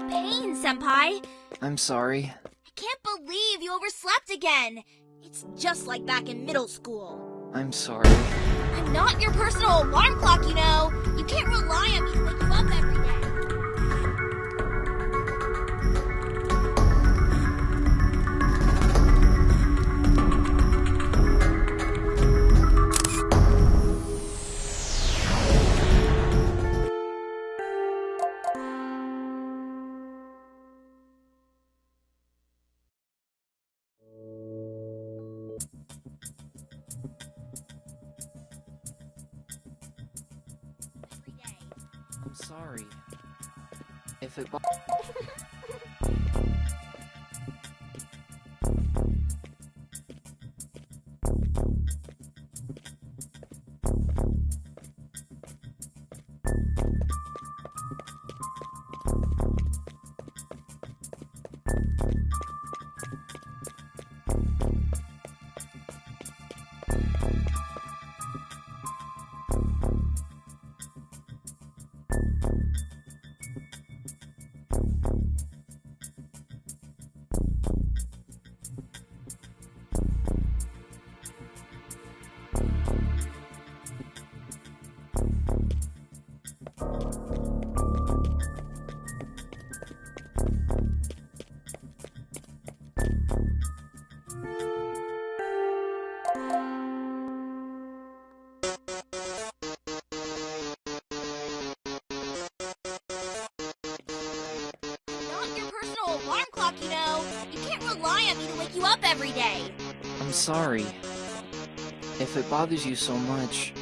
Pain, Senpai. I'm sorry. I can't believe you overslept again. It's just like back in middle school. I'm sorry. I'm not your personal alarm clock, you know. You can't rely on me to wake you up every alarm clock, you know. You can't rely on me to wake you up every day. I'm sorry. If it bothers you so much,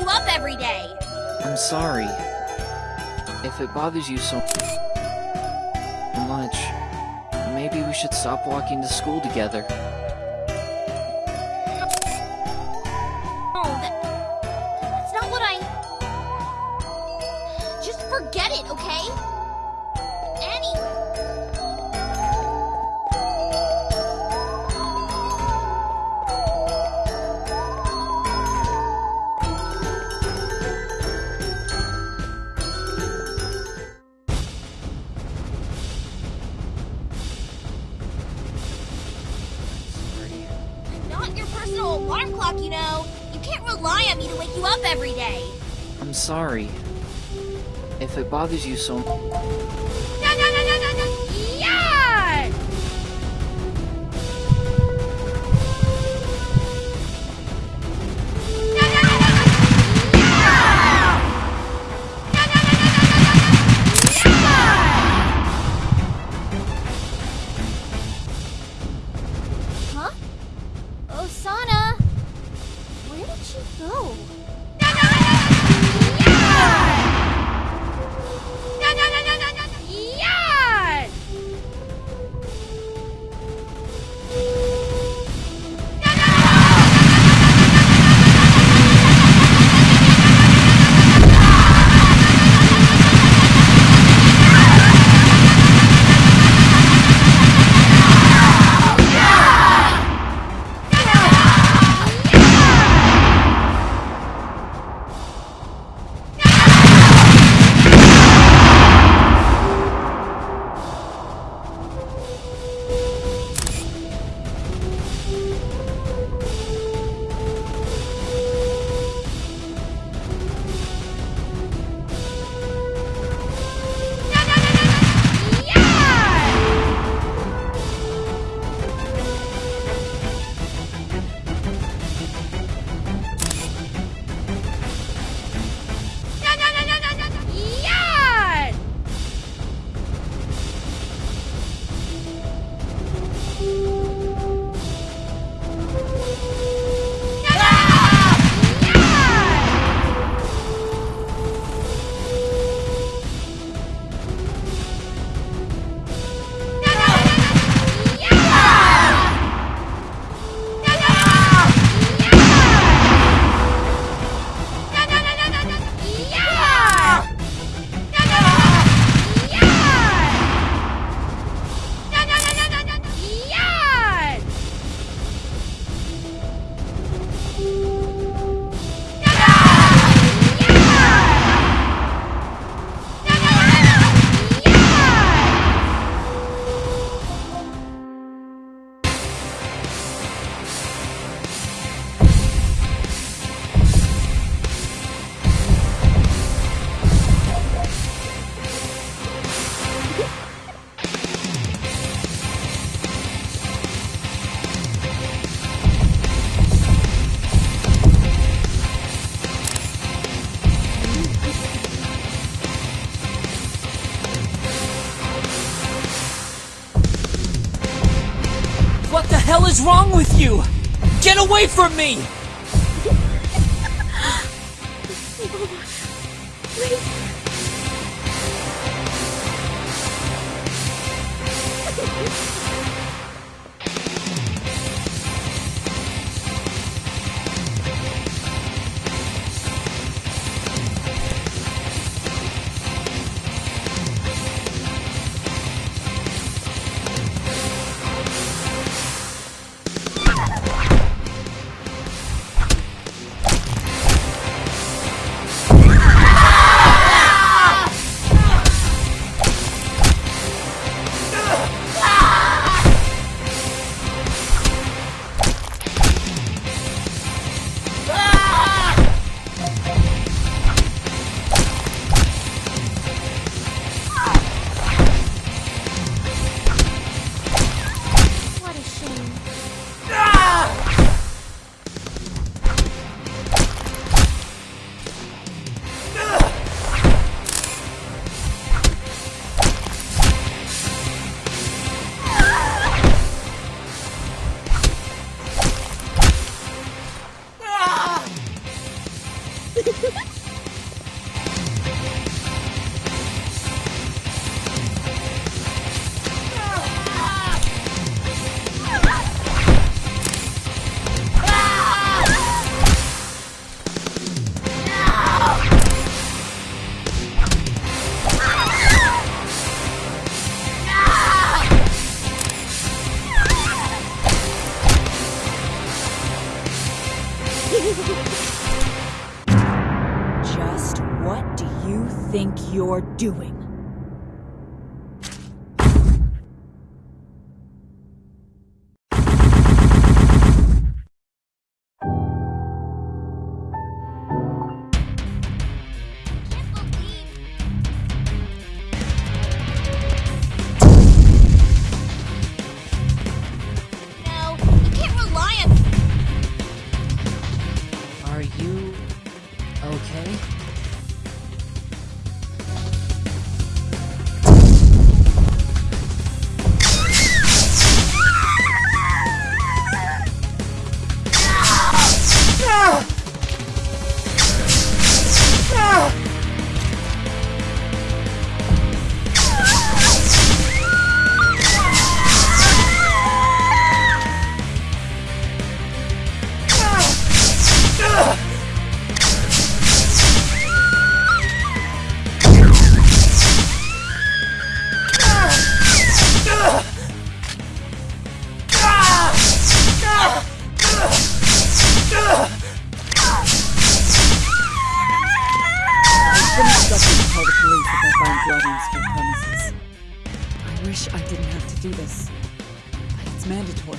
you up every day. I'm sorry. If it bothers you so much, stop walking to school together. Personal alarm clock, you know. You can't rely on me to wake you up every day. I'm sorry. If it bothers you so No, wrong with you? Get away from me! monster. I wish I didn't have to do this, but it's mandatory.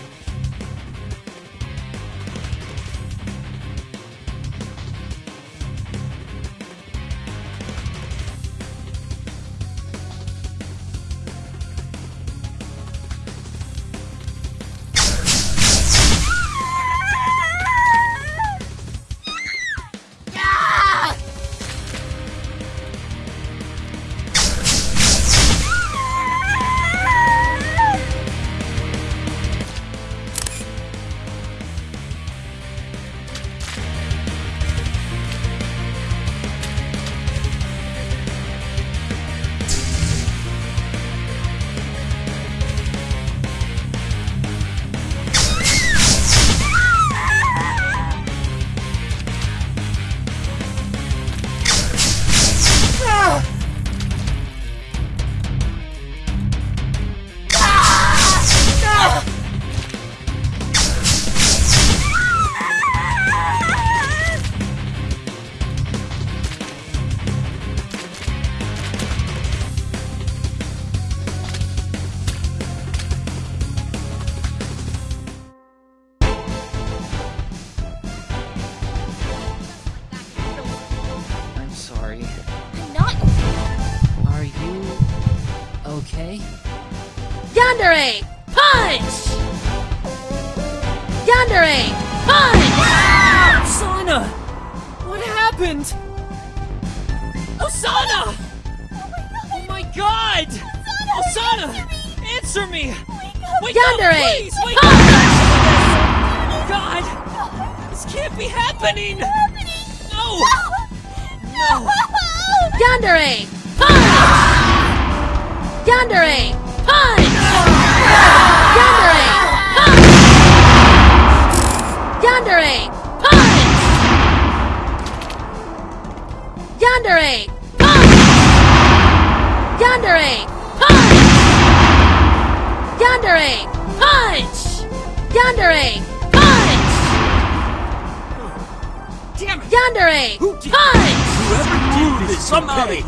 Punch! Punch! Thundering punch! Thundering punch! Thundering punch! Thundering punch! Thundering punch! Damn it! Thundering punch! Whoever did this, somebody!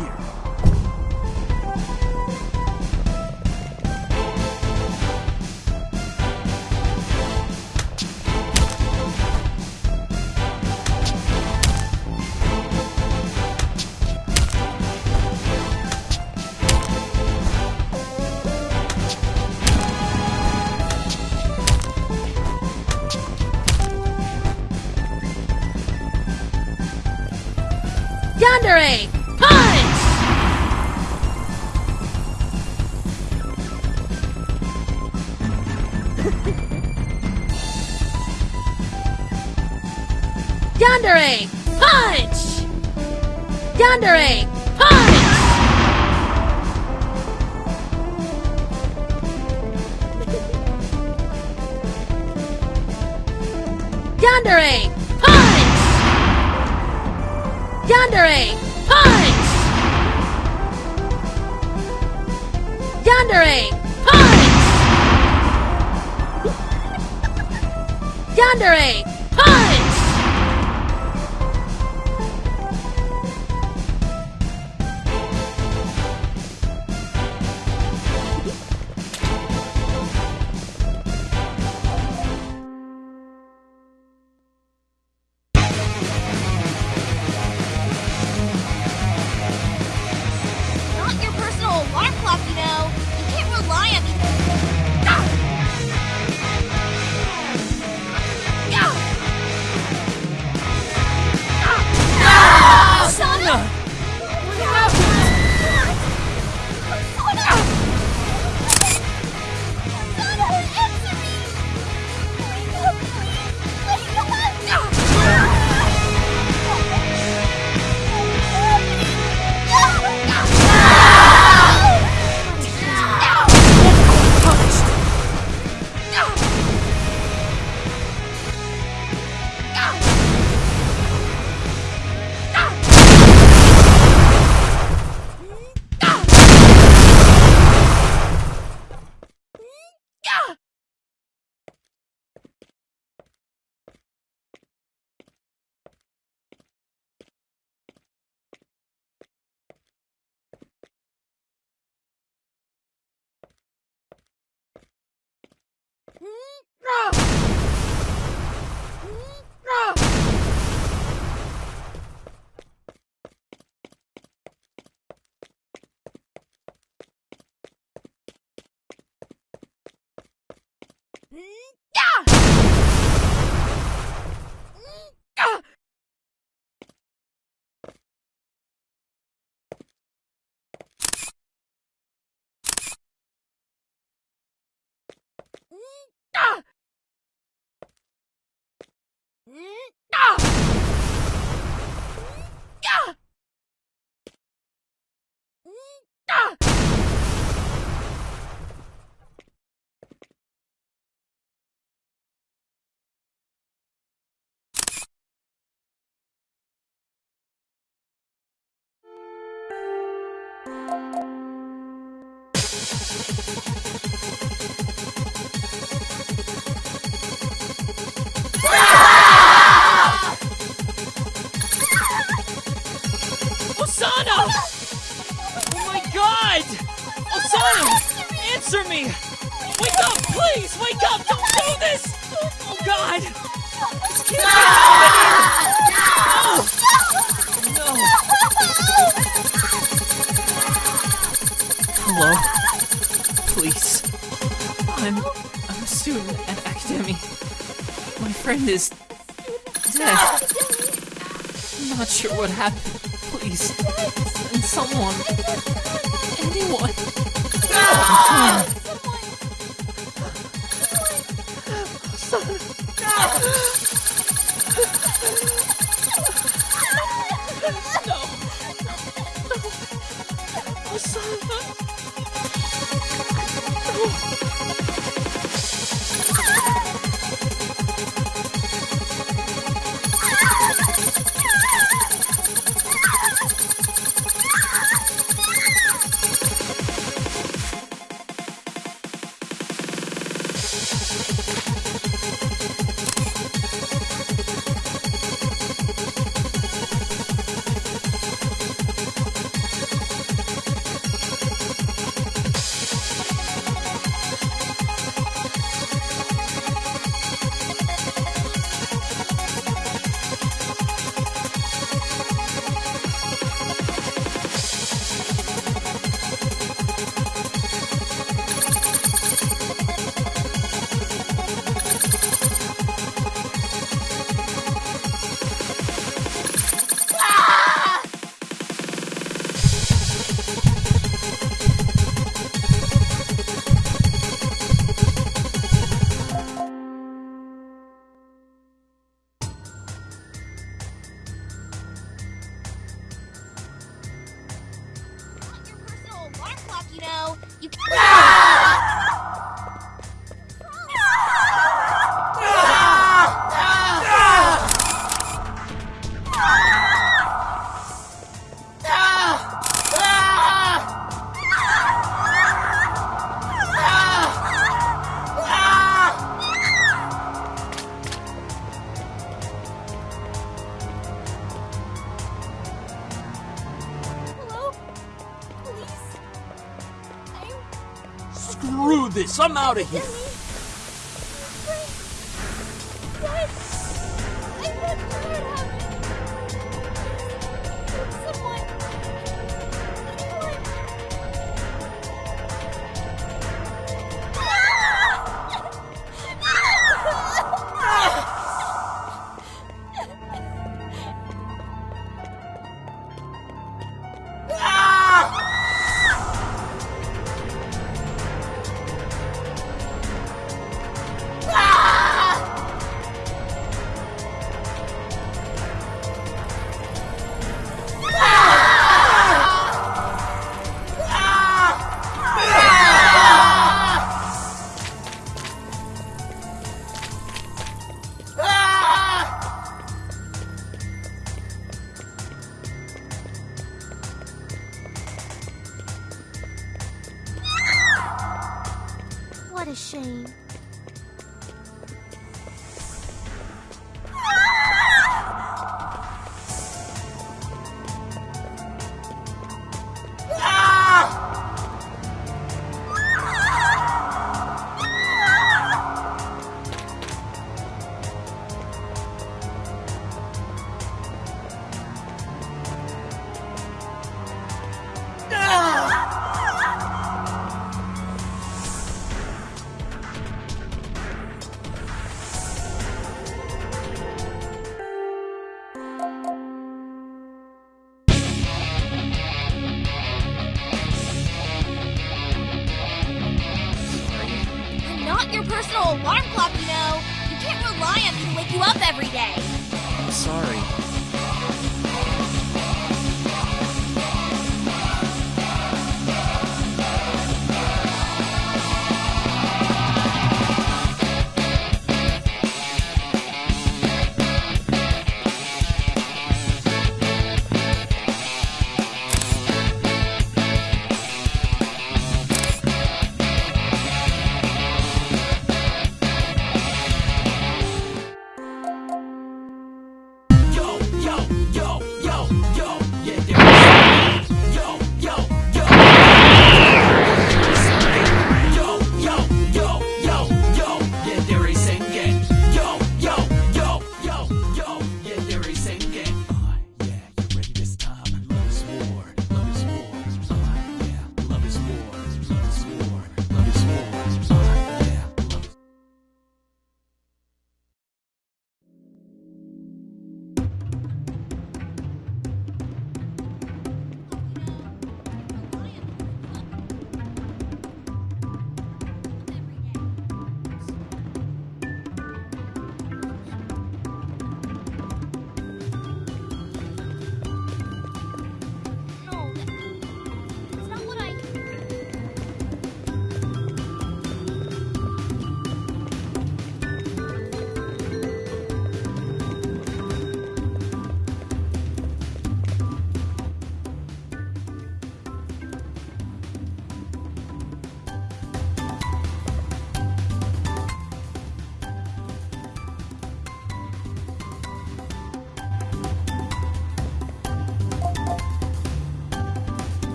んたん goodness! Death! I'm not sure what happened. Please, send someone. Out of here.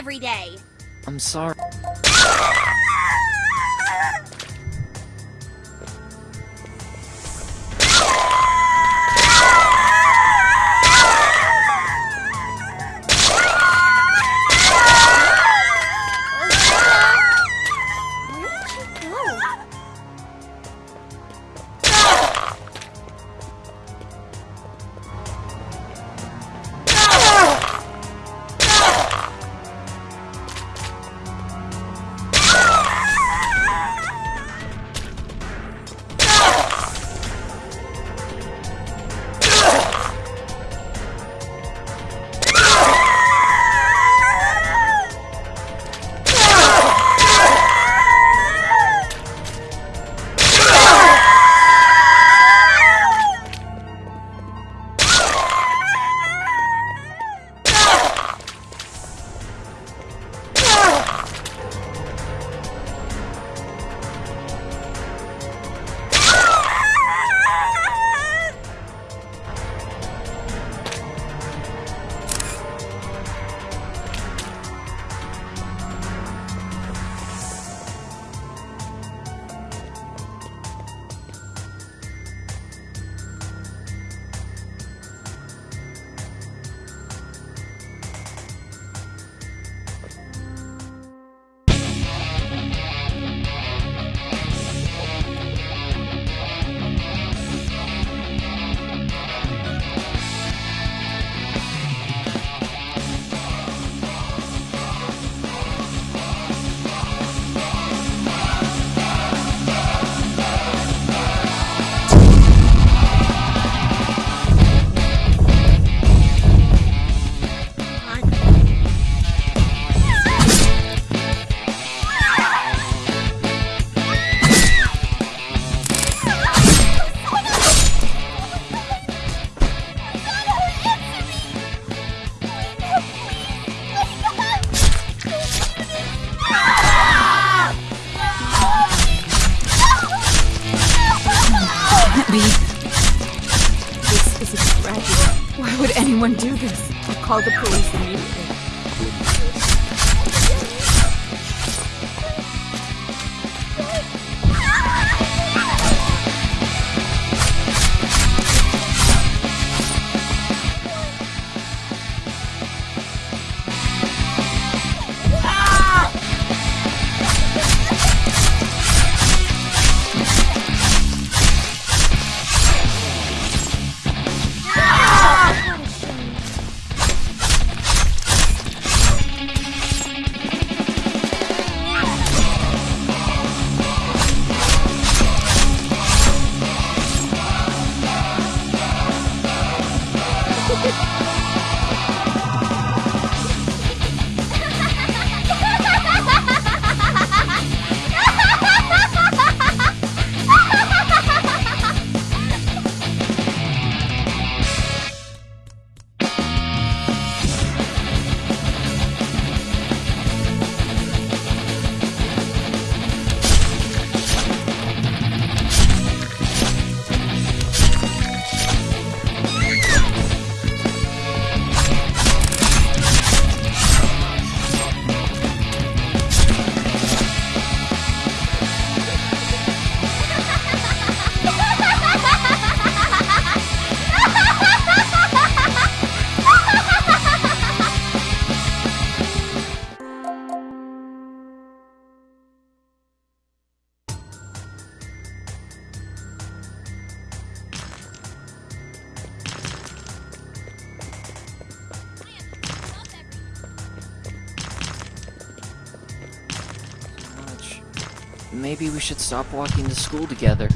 Every day. I'm sorry. Should stop walking to school together.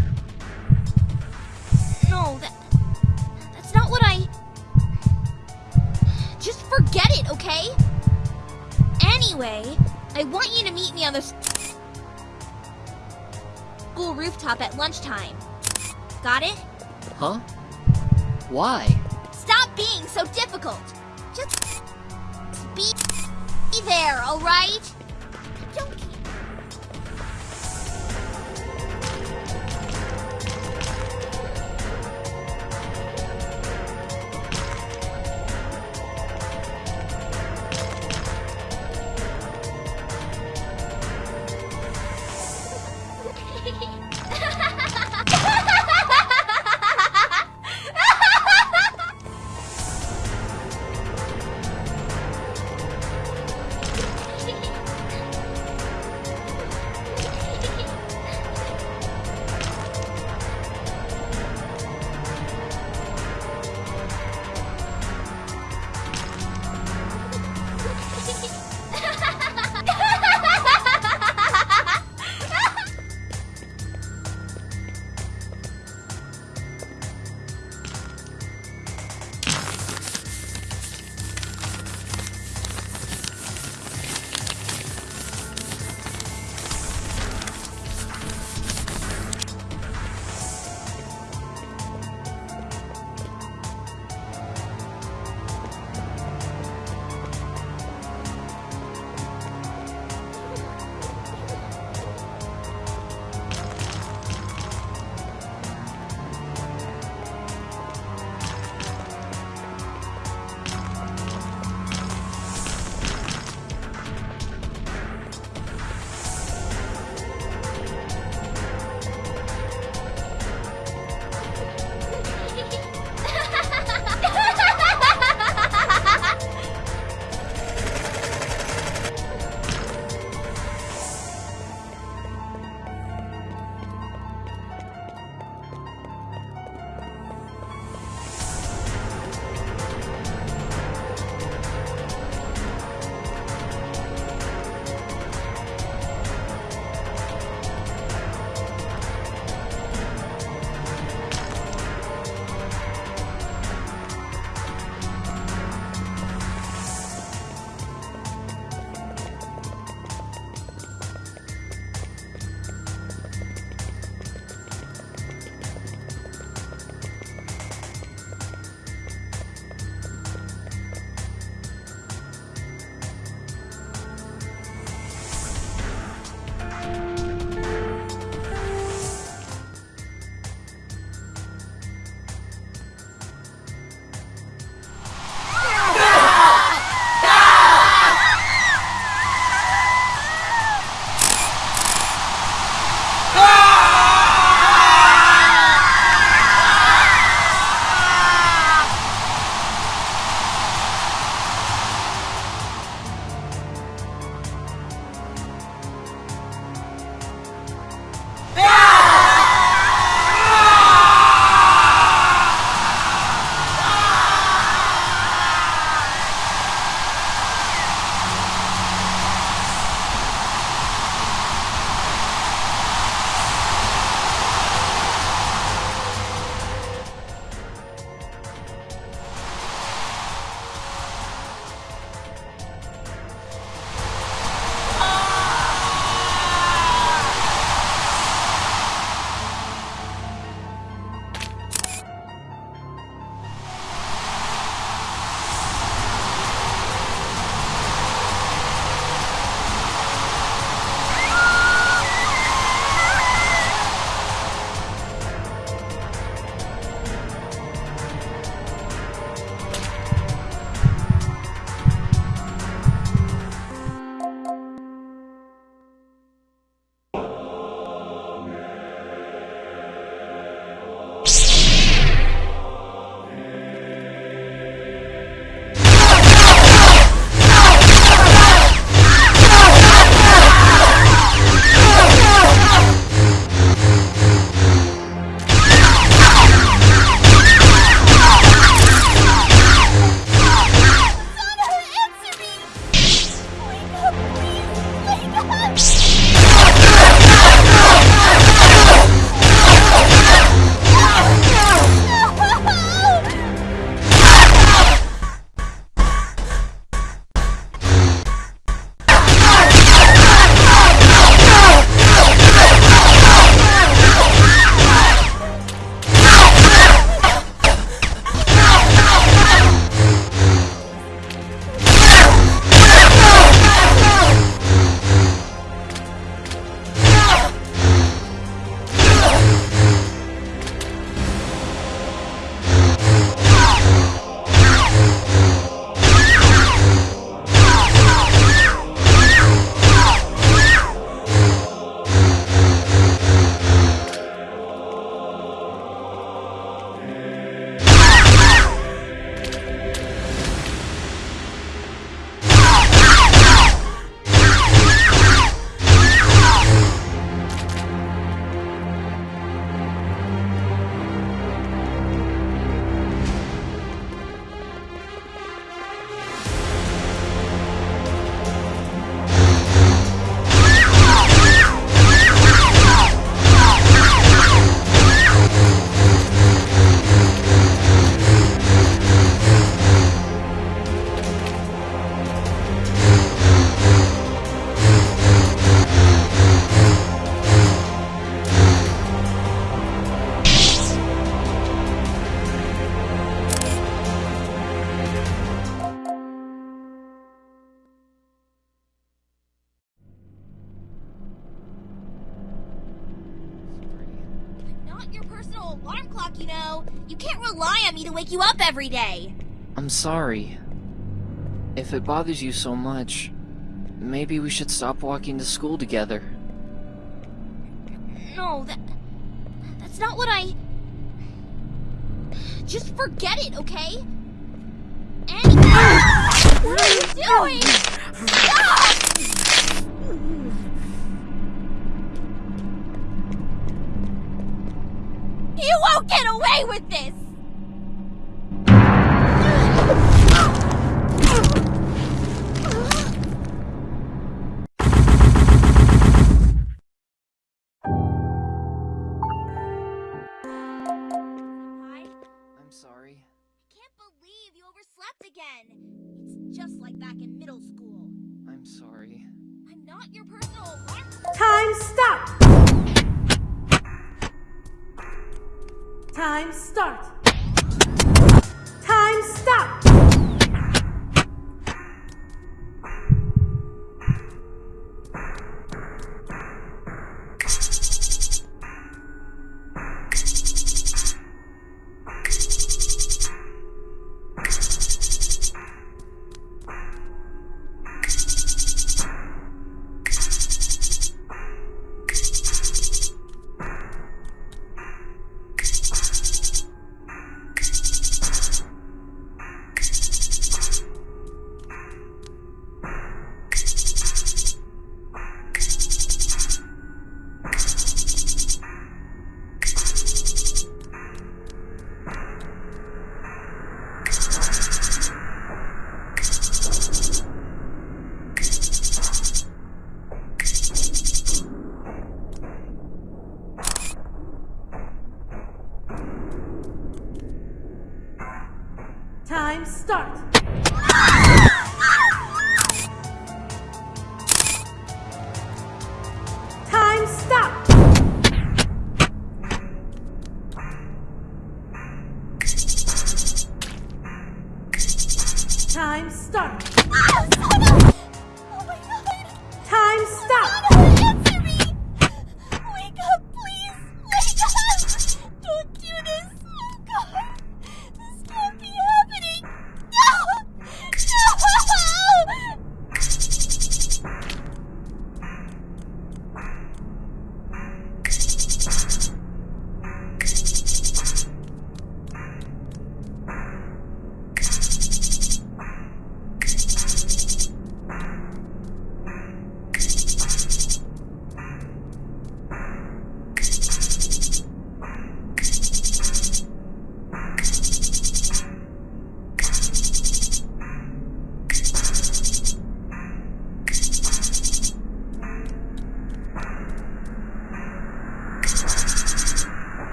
No, that, that's not what I. Just forget it, okay? Anyway, I want you to meet me on the school rooftop at lunchtime. Got it? Huh? Why? Stop being so difficult. Just be, there, all every day. I'm sorry. If it bothers you so much, maybe we should stop walking to school together. No, that that's not what I. Just forget it, okay? And what are you doing? Stop! You won't get away with this! Again. It's just like back in middle school. I'm sorry. I'm not your personal alarm. Time stop! Time start! Time stop!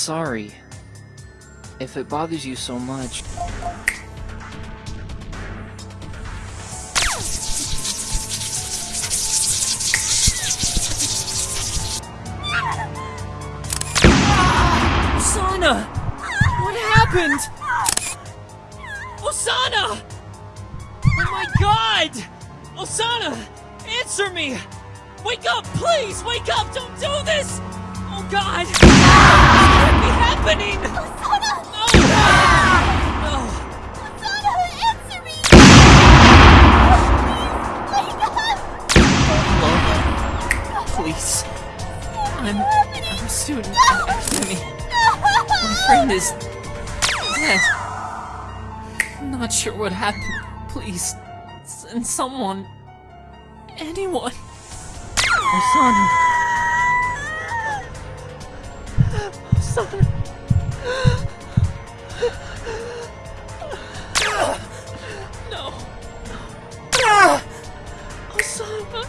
Sorry. If it bothers you so much, what happened. Please, send someone. Anyone. Osana. Osana. No. Osana.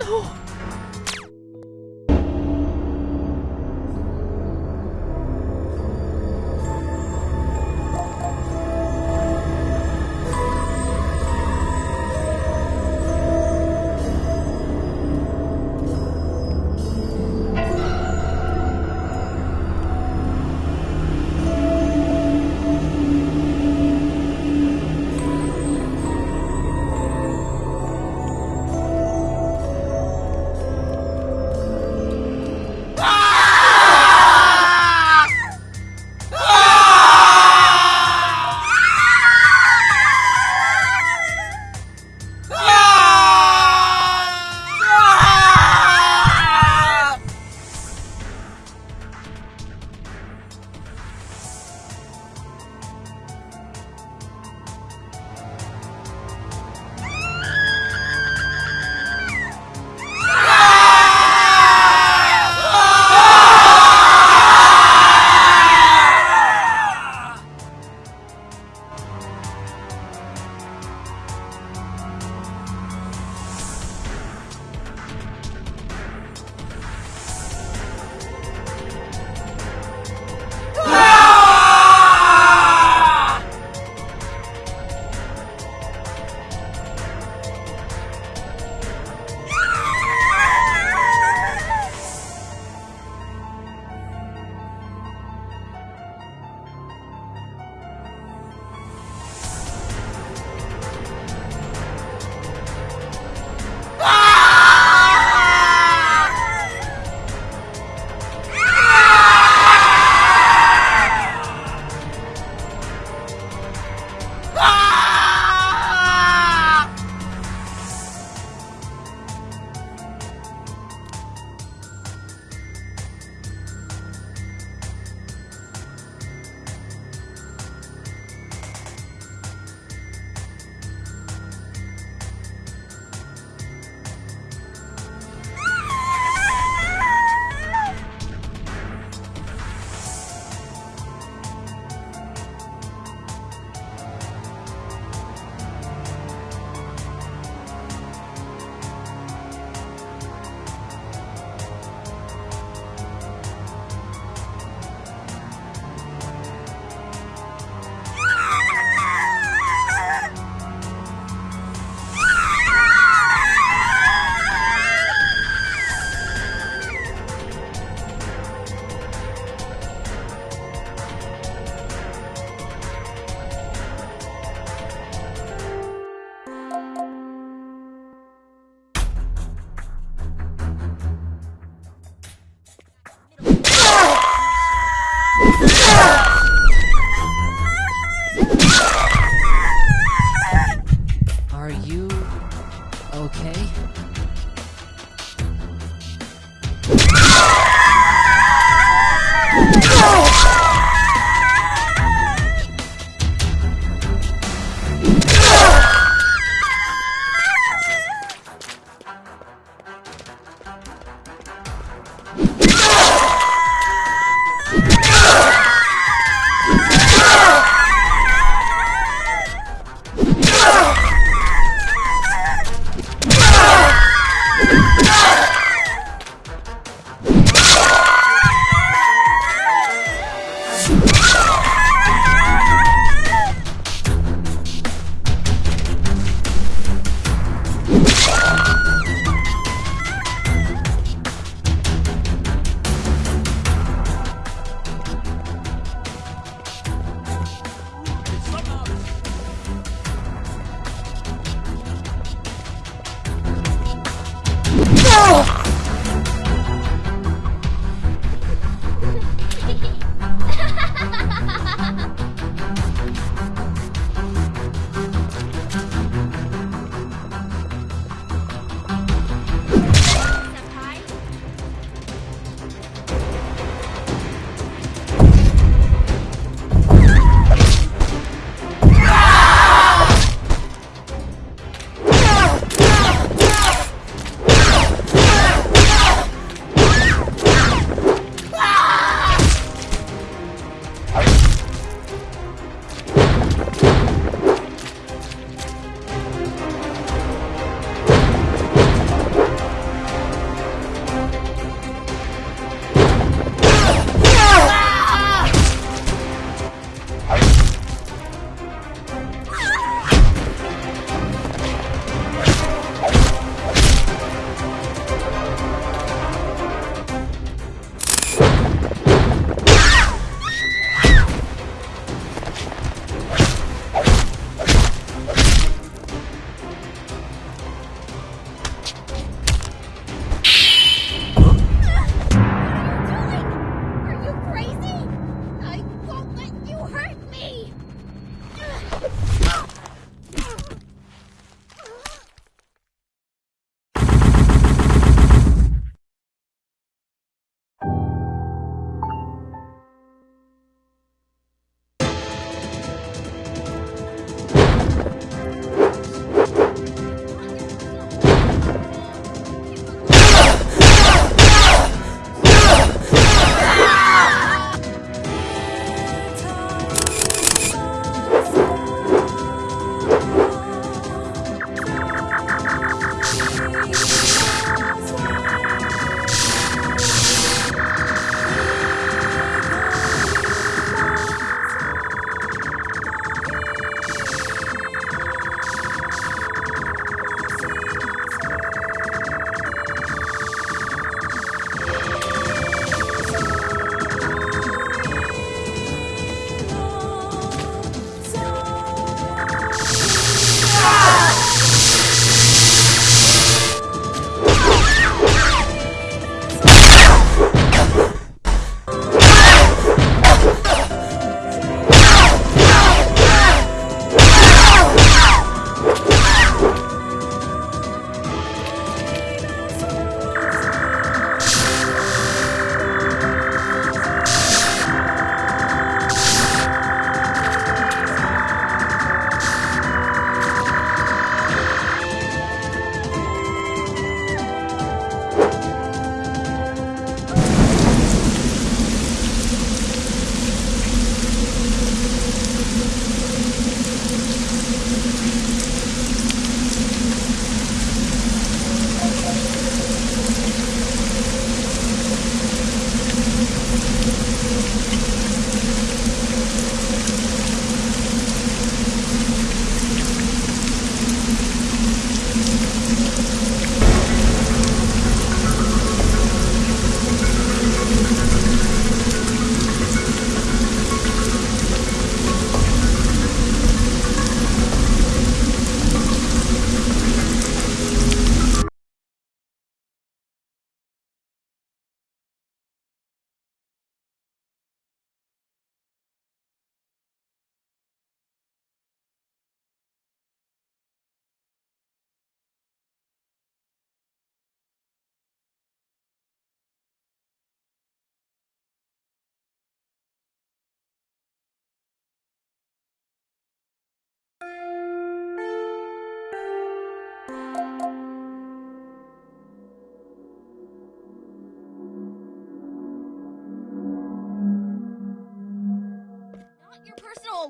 No.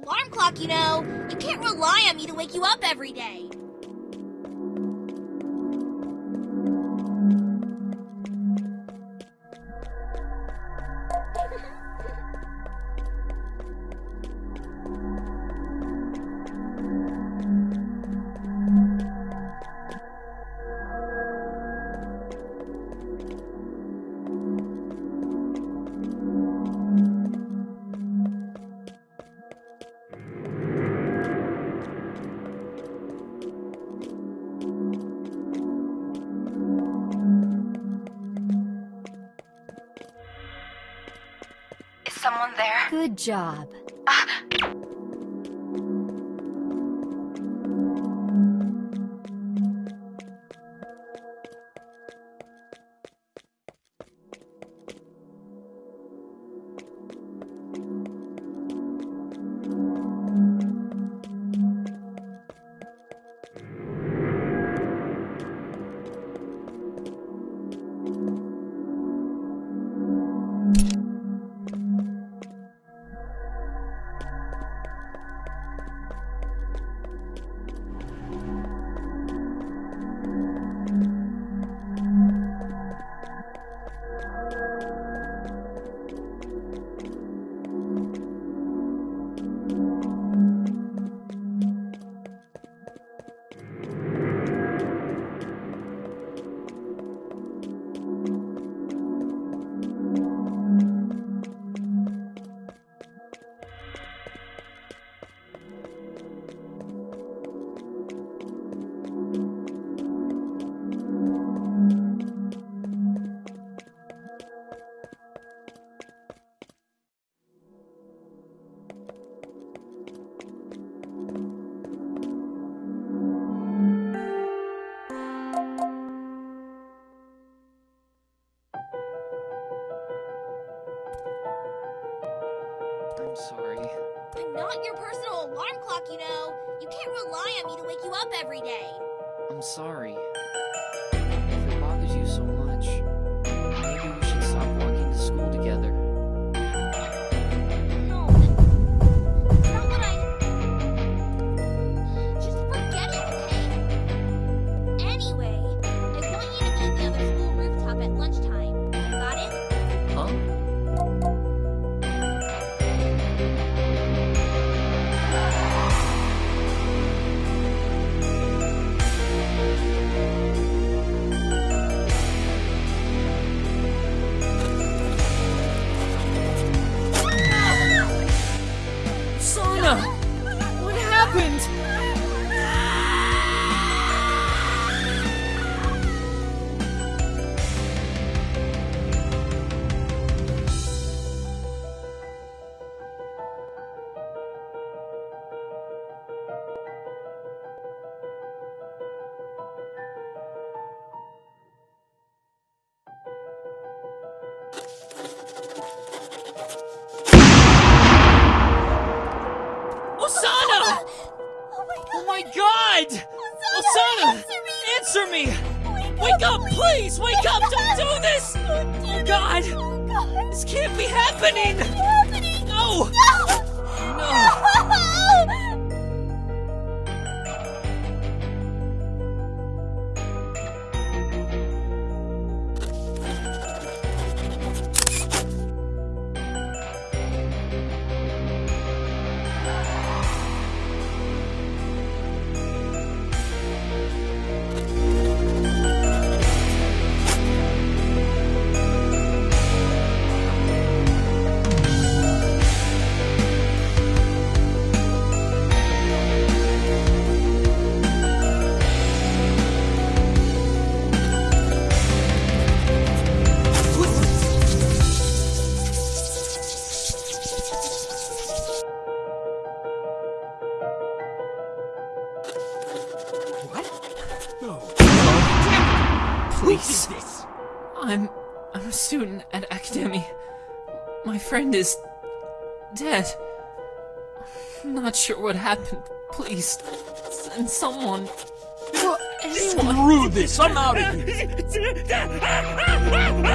alarm clock, you know. You can't rely on me to wake you up every day. job. up every day. I'm sorry. happened? happened. Please, send someone. Anyone. Screw this! I'm out of here!